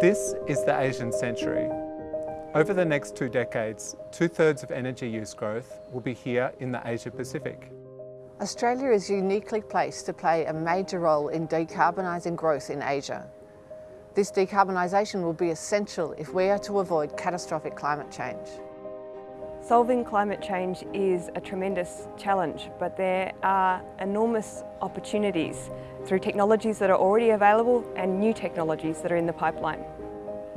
This is the Asian century. Over the next two decades, two-thirds of energy use growth will be here in the Asia Pacific. Australia is uniquely placed to play a major role in decarbonising growth in Asia. This decarbonisation will be essential if we are to avoid catastrophic climate change. Solving climate change is a tremendous challenge, but there are enormous opportunities through technologies that are already available and new technologies that are in the pipeline.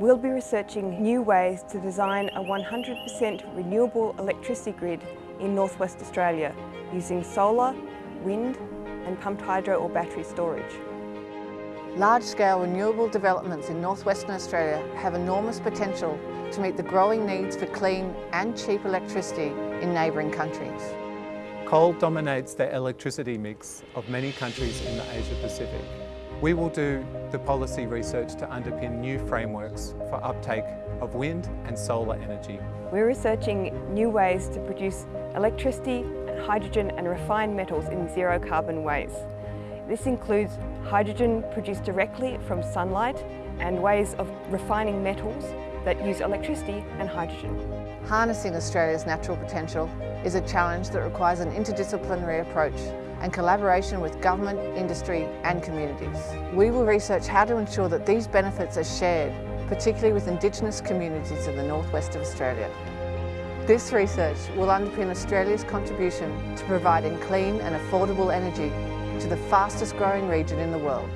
We'll be researching new ways to design a 100% renewable electricity grid in northwest Australia using solar, wind and pumped hydro or battery storage. Large-scale renewable developments in northwestern Australia have enormous potential to meet the growing needs for clean and cheap electricity in neighbouring countries. Coal dominates the electricity mix of many countries in the Asia Pacific. We will do the policy research to underpin new frameworks for uptake of wind and solar energy. We're researching new ways to produce electricity, hydrogen and refined metals in zero carbon ways. This includes hydrogen produced directly from sunlight and ways of refining metals that use electricity and hydrogen. Harnessing Australia's natural potential is a challenge that requires an interdisciplinary approach and collaboration with government, industry and communities. We will research how to ensure that these benefits are shared, particularly with Indigenous communities in the northwest of Australia. This research will underpin Australia's contribution to providing clean and affordable energy to the fastest growing region in the world.